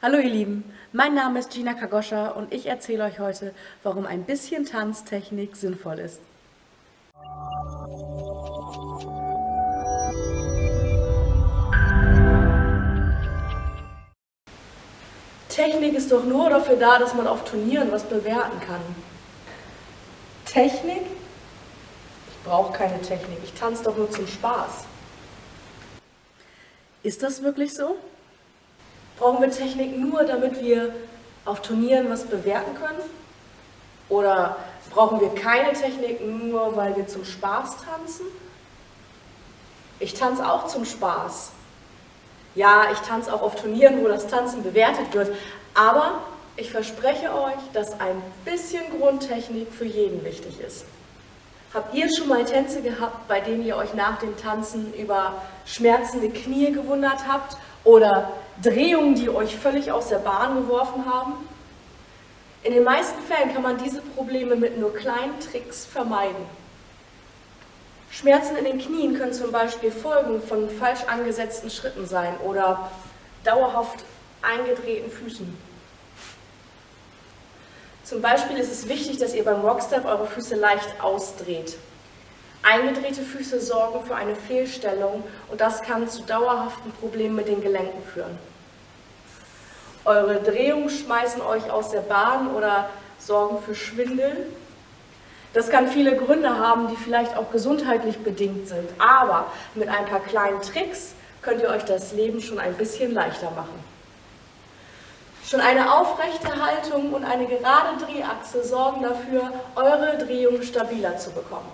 Hallo ihr Lieben, mein Name ist Gina Kagoscha und ich erzähle euch heute, warum ein bisschen Tanztechnik sinnvoll ist. Technik ist doch nur dafür da, dass man auf Turnieren was bewerten kann. Technik? Ich brauche keine Technik, ich tanze doch nur zum Spaß. Ist das wirklich so? Brauchen wir Technik nur, damit wir auf Turnieren was bewerten können? Oder brauchen wir keine Technik nur, weil wir zum Spaß tanzen? Ich tanze auch zum Spaß. Ja, ich tanze auch auf Turnieren, wo das Tanzen bewertet wird, aber ich verspreche euch, dass ein bisschen Grundtechnik für jeden wichtig ist. Habt ihr schon mal Tänze gehabt, bei denen ihr euch nach dem Tanzen über schmerzende Knie gewundert habt oder Drehungen, die euch völlig aus der Bahn geworfen haben? In den meisten Fällen kann man diese Probleme mit nur kleinen Tricks vermeiden. Schmerzen in den Knien können zum Beispiel Folgen von falsch angesetzten Schritten sein oder dauerhaft eingedrehten Füßen. Zum Beispiel ist es wichtig, dass ihr beim Rockstep eure Füße leicht ausdreht. Eingedrehte Füße sorgen für eine Fehlstellung und das kann zu dauerhaften Problemen mit den Gelenken führen. Eure Drehungen schmeißen euch aus der Bahn oder sorgen für Schwindel. Das kann viele Gründe haben, die vielleicht auch gesundheitlich bedingt sind, aber mit ein paar kleinen Tricks könnt ihr euch das Leben schon ein bisschen leichter machen. Schon eine aufrechte Haltung und eine gerade Drehachse sorgen dafür, eure Drehung stabiler zu bekommen.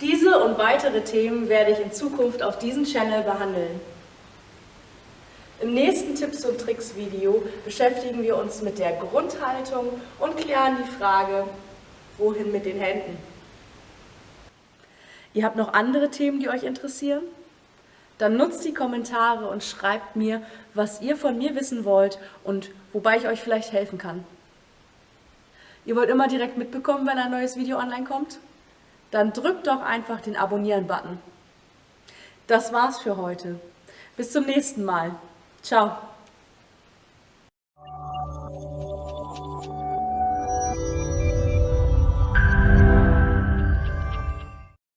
Diese und weitere Themen werde ich in Zukunft auf diesem Channel behandeln. Im nächsten Tipps und Tricks Video beschäftigen wir uns mit der Grundhaltung und klären die Frage, wohin mit den Händen? Ihr habt noch andere Themen, die euch interessieren? Dann nutzt die Kommentare und schreibt mir, was ihr von mir wissen wollt und wobei ich euch vielleicht helfen kann. Ihr wollt immer direkt mitbekommen, wenn ein neues Video online kommt? Dann drückt doch einfach den Abonnieren-Button. Das war's für heute. Bis zum nächsten Mal. Ciao.